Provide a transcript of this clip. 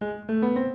Música